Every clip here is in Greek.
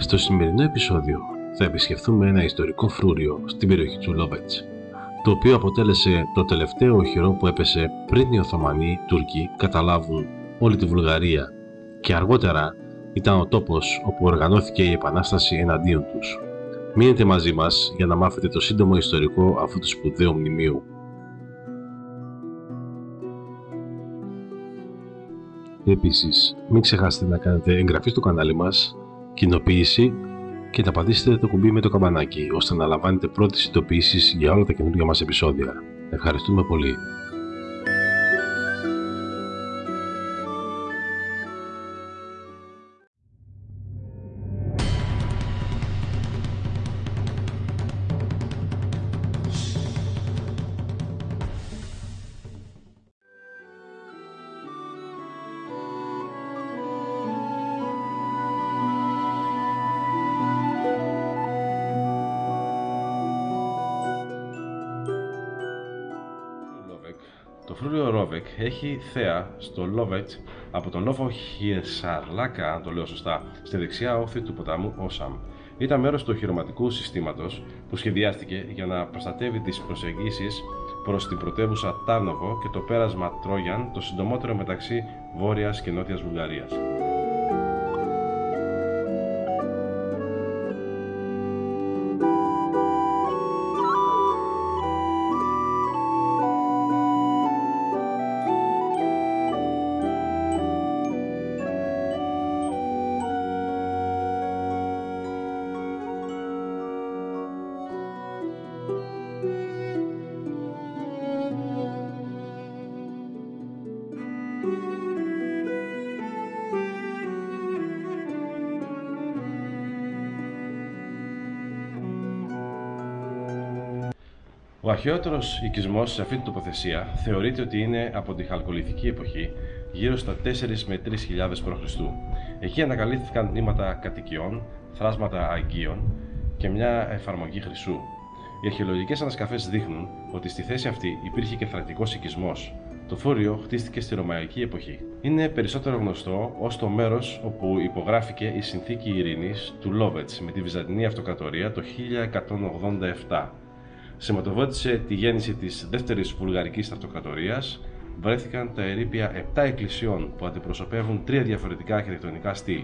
Στο σημερινό επεισόδιο θα επισκεφθούμε ένα ιστορικό φρούριο στην περιοχή του Λόβετς, το οποίο αποτέλεσε το τελευταίο οχυρό που έπεσε πριν οι Οθωμανοί Τούρκοι καταλάβουν όλη τη Βουλγαρία και αργότερα ήταν ο τόπος όπου οργανώθηκε η Επανάσταση εναντίον τους. Μείνετε μαζί μας για να μάθετε το σύντομο ιστορικό αυτού του σπουδαίου μνημείου. Επίσης, μην ξεχάσετε να κάνετε εγγραφή στο κανάλι μας, κοινοποίηση και να πατήσετε το κουμπί με το καμπανάκι ώστε να λαμβάνετε πρώτες ειδοποιήσεις για όλα τα καινούργια μας επεισόδια. Ευχαριστούμε πολύ. Το φρούριο Ρόβεκ έχει θέα στο Λόβετ από τον λόφο Χιεσαρλάκα, αν το λέω σωστά, στη δεξιά όχθη του ποταμού Όσαμ. Ήταν μέρος του οχυρωματικού συστήματος που σχεδιάστηκε για να προστατεύει τις προσεγγίσεις προς την πρωτεύουσα Τάρνοβο και το πέρασμα Τρόγιαν, το συντομότερο μεταξύ Βόρειας και Νότιας Βουλγαρίας. Ο αρχαιότερος οικισμός σε αυτή την τοποθεσία θεωρείται ότι είναι από τη χαλκολιθική εποχή, γύρω στα 4 με 3.000 π.Χ. Εκεί ανακαλύφθηκαν μνήματα κατοικιών, θράσματα αγκίων και μια εφαρμογή χρυσού. Οι αρχαιολογικές ανασκαφές δείχνουν ότι στη θέση αυτή υπήρχε και θρακτικός οικισμός. Το φόριο χτίστηκε στη Ρωμαϊκή εποχή. Είναι περισσότερο γνωστό ως το μέρος όπου υπογράφηκε η συνθήκη ειρήνης του Λόβετς με τη Βυζαντινή Αυτοκρατορία το 1187 σηματοδότησε τη γέννηση της δεύτερης βουλγαρικής αυτοκρατορίας, βρέθηκαν τα ερήπια 7 εκκλησιών που αντιπροσωπεύουν τρία διαφορετικά αρχιτεκτονικά στυλ.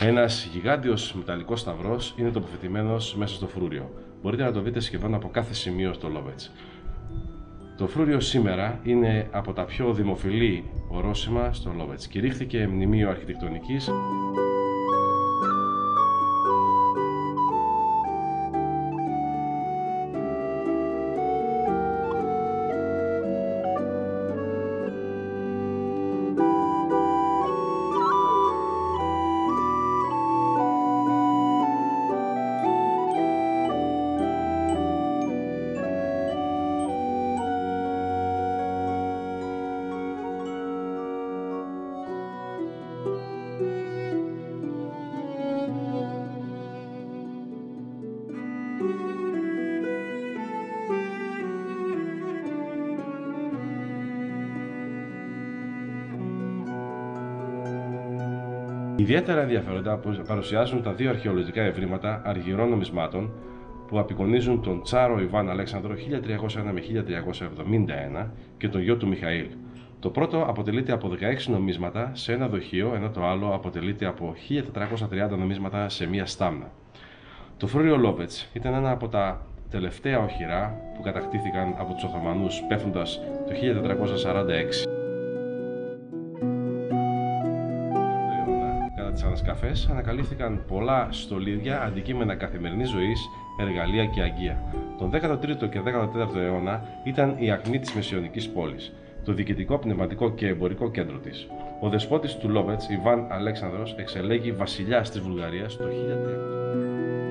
Ένας γιγάντιος μεταλλικός σταυρός είναι τοποθετημένος μέσα στο φρούριο. Μπορείτε να το δείτε σχεδόν από κάθε σημείο στο Λόβετ. Το φρούριο σήμερα είναι από τα πιο δημοφιλή ορόσημα στο Λόβετ. Κηρύχθηκε μνημείο αρχιτεκτονικής Ιδιαίτερα ενδιαφέροντα παρουσιάζουν τα δύο αρχαιολογικά ευρήματα αργυρών νομισμάτων που απεικονίζουν τον Τσάρο Ιβάν Αλέξανδρο 1301 με 1371 και τον γιο του Μιχαήλ. Το πρώτο αποτελείται από 16 νομίσματα σε ένα δοχείο, ενώ το άλλο αποτελείται από 1430 νομίσματα σε μία στάμνα. Το φρούριο Λόβετς ήταν ένα από τα τελευταία οχυρά που κατακτήθηκαν από τους Οθωμανούς πέφτοντας το 1446. Τις ανασκαφέ ανακαλύφθηκαν πολλά στολίδια, αντικείμενα καθημερινής ζωής, εργαλεία και αγκία. Τον 13ο και 14ο αιώνα ήταν η ακμή της μεσαιωνικής πόλης, το διοικητικό, πνευματικό και εμπορικό κέντρο της. Ο δεσπότης του Λόβετς, Ιβάν Αλέξανδρος, εξελέγει βασιλιάς της Βουλγαρίας το 1300.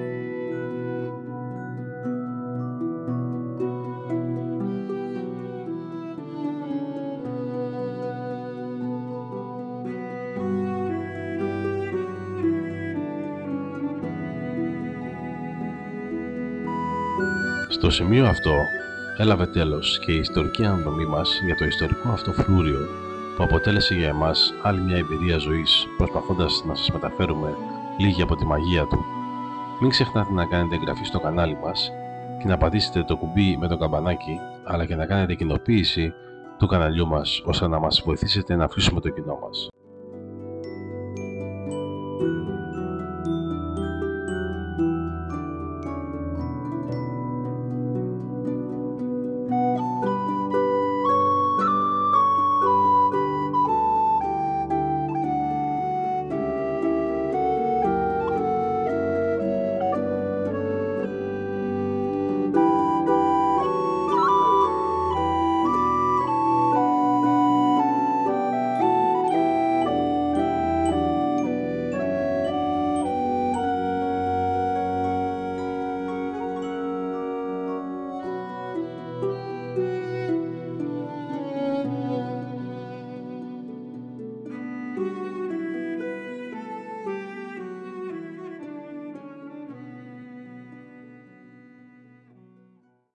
Στο σημείο αυτό έλαβε τέλος και η ιστορική αναδομή μας για το ιστορικό αυτό φλούριο που αποτέλεσε για εμάς άλλη μια εμπειρία ζωής προσπαθώντας να σας μεταφέρουμε λίγη από τη μαγεία του. Μην ξεχνάτε να κάνετε εγγραφή στο κανάλι μας και να πατήσετε το κουμπί με το καμπανάκι αλλά και να κάνετε κοινοποίηση του καναλιού μας ώστε να μας βοηθήσετε να αφήσουμε το κοινό μας.